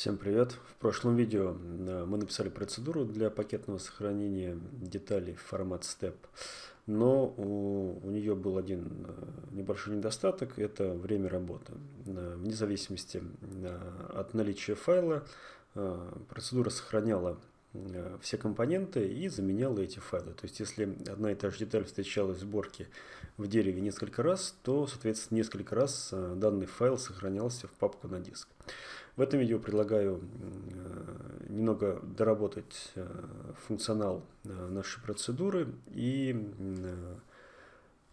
Всем привет! В прошлом видео э, мы написали процедуру для пакетного сохранения деталей в формат STEP, но у, у нее был один э, небольшой недостаток – это время работы. Э, вне зависимости от наличия файла процедура сохраняла все компоненты и заменяла эти файлы. То есть, если одна и та же деталь встречалась в сборке в дереве несколько раз, то, соответственно, несколько раз данный файл сохранялся в папку на диск. В этом видео предлагаю э, немного доработать э, функционал э, нашей процедуры и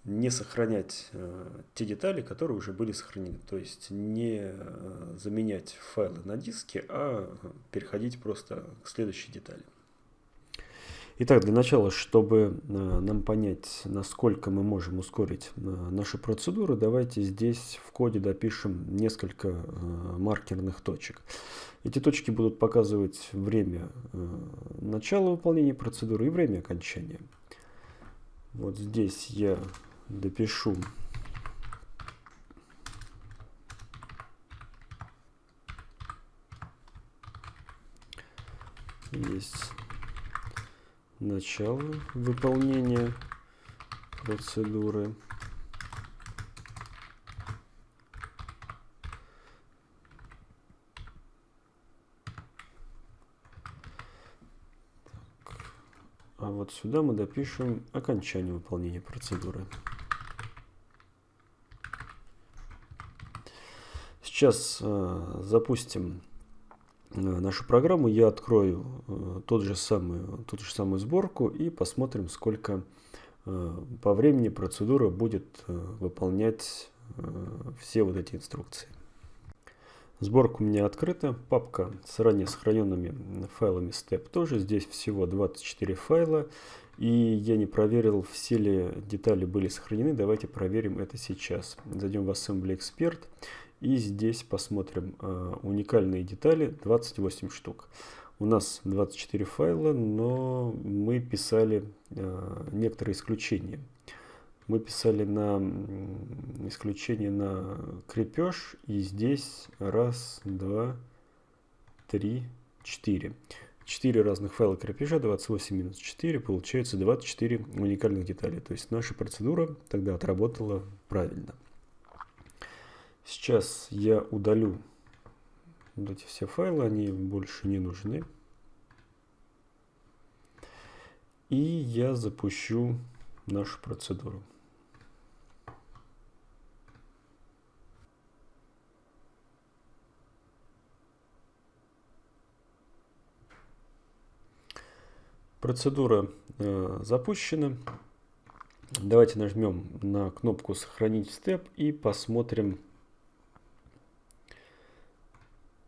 не сохранять те детали, которые уже были сохранены. То есть не заменять файлы на диске, а переходить просто к следующей детали. Итак, для начала, чтобы э, нам понять, насколько мы можем ускорить э, нашу процедуру, давайте здесь в коде допишем несколько э, маркерных точек. Эти точки будут показывать время начала выполнения процедуры и время окончания. Вот здесь я допишу есть начало выполнения процедуры. А вот сюда мы допишем окончание выполнения процедуры. Сейчас э, запустим Э, нашу программу, я открою э, тот же самый, ту же самую сборку и посмотрим, сколько по времени процедура будет выполнять все вот эти инструкции. Сборка у меня открыта, папка с ранее сохраненными файлами STEP тоже. Здесь всего 24 файла. И я не проверил, все ли детали были сохранены. Давайте проверим это сейчас. Зайдем в Assembly Expert и здесь посмотрим э, уникальные детали, 28 штук. У нас 24 файла, но мы писали э, некоторые исключения. Мы писали на исключение на крепеж, и здесь раз, два, три, четыре. 4 разных файла крепежа, 28 минус 4, получается 24 уникальных деталей. То есть наша процедура тогда отработала правильно. Сейчас я удалю вот эти все файлы, они больше не нужны. И я запущу нашу процедуру. Процедура э, запущена. Давайте нажмем на кнопку «Сохранить степ» и посмотрим,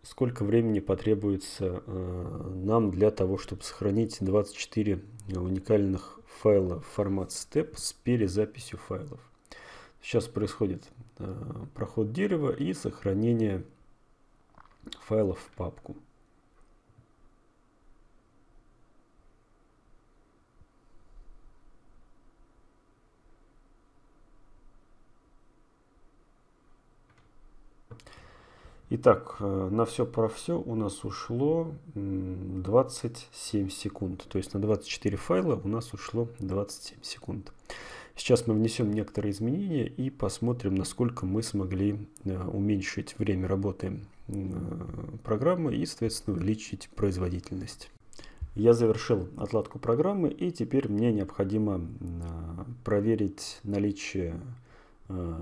сколько времени потребуется э, нам для того, чтобы сохранить 24 уникальных файла в формат step с перезаписью файлов. Сейчас происходит э, проход дерева и сохранение файлов в папку. Итак, э, на все про все у нас ушло 27 секунд. То есть на 24 файла у нас ушло 27 секунд. Сейчас мы внесем некоторые изменения и посмотрим, насколько мы смогли э, уменьшить время работы э, программы и, соответственно, увеличить производительность. Я завершил отладку программы и теперь мне необходимо проверить наличие Э,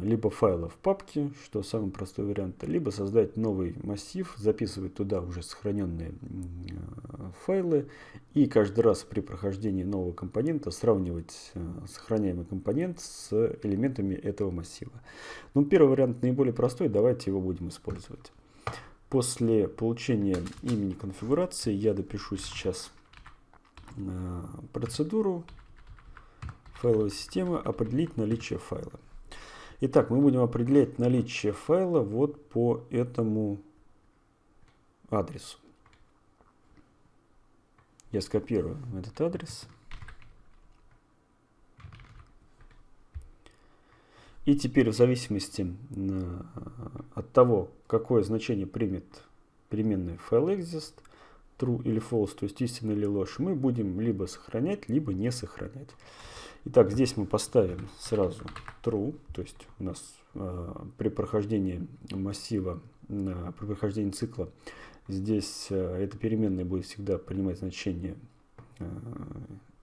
либо файлов в папке, что самый простой вариант, либо создать новый массив, записывать туда уже сохраненные э, файлы и каждый раз при прохождении нового компонента сравнивать э, сохраняемый компонент с элементами этого массива. Ну, первый вариант наиболее простой, давайте его будем использовать. После получения имени конфигурации я допишу сейчас процедуру файловой системы определить наличие файла. Итак, мы будем определять наличие файла вот по этому адресу. Я скопирую этот адрес. И теперь в зависимости от того, какое значение примет переменная fileExist, true или false, то есть истина или ложь, мы будем либо сохранять, либо не сохранять. Итак, здесь мы поставим сразу true, то есть у нас э, при прохождении массива, э, при прохождении цикла, здесь э, эта переменная будет всегда принимать значение э,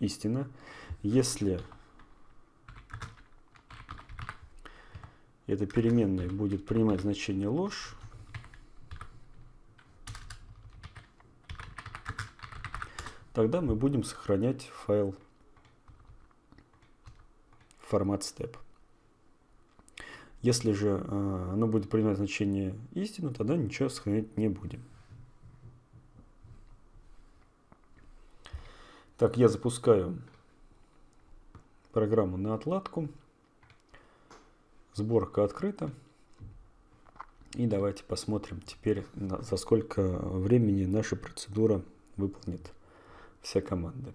истина. Если эта переменная будет принимать значение ложь, тогда мы будем сохранять файл формат step. Если же э, оно будет принимать значение истину, тогда ничего сохранять не будем. Так, я запускаю программу на отладку. Сборка открыта. И давайте посмотрим теперь, за сколько времени наша процедура выполнит все команды.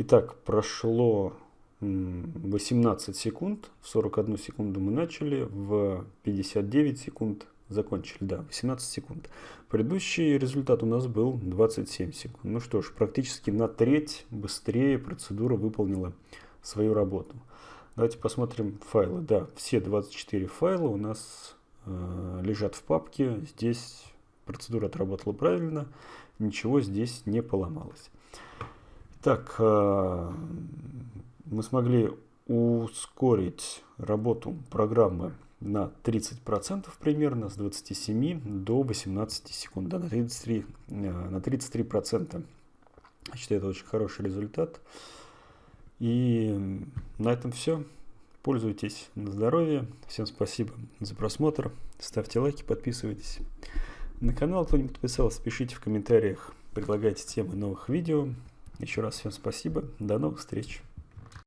Итак, прошло 18 секунд, в 41 секунду мы начали, в 59 секунд закончили, да, 18 секунд. Предыдущий результат у нас был 27 секунд. Ну что ж, практически на треть быстрее процедура выполнила свою работу. Давайте посмотрим файлы. Да, все 24 файла у нас э, лежат в папке. Здесь процедура отработала правильно, ничего здесь не поломалось. Так, э, мы смогли ускорить работу программы на 30% примерно, с 27 до 18 секунд, да, на 33%. Э, на 33%. Я считаю, это очень хороший результат. И на этом все. Пользуйтесь на здоровье. Всем спасибо за просмотр. Ставьте лайки, подписывайтесь на канал, кто не подписался, пишите в комментариях, предлагайте темы новых видео. Еще раз всем спасибо. До новых встреч.